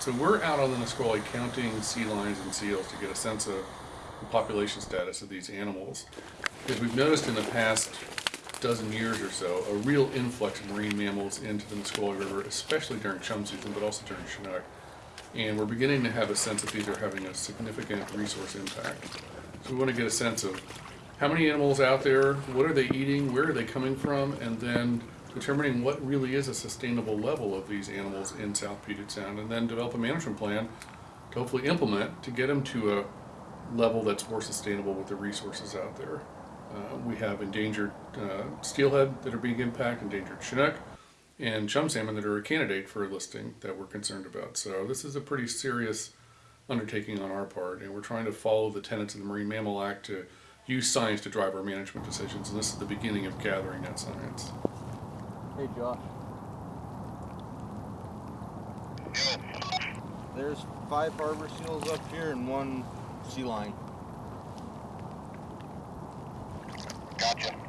So we're out on the Nisqually counting sea lions and seals to get a sense of the population status of these animals. Because we've noticed in the past dozen years or so, a real influx of marine mammals into the Nisqually River, especially during chum season, but also during Chinook. And we're beginning to have a sense that these are having a significant resource impact. So we want to get a sense of how many animals out there, what are they eating, where are they coming from, and then determining what really is a sustainable level of these animals in South Puget Sound, and then develop a management plan to hopefully implement to get them to a level that's more sustainable with the resources out there. Uh, we have endangered uh, steelhead that are being impacted, endangered chinook, and chum salmon that are a candidate for listing that we're concerned about. So this is a pretty serious undertaking on our part, and we're trying to follow the tenets of the Marine Mammal Act to use science to drive our management decisions, and this is the beginning of gathering that science. Hey, Josh. There's five harbor seals up here and one sea lion. Gotcha.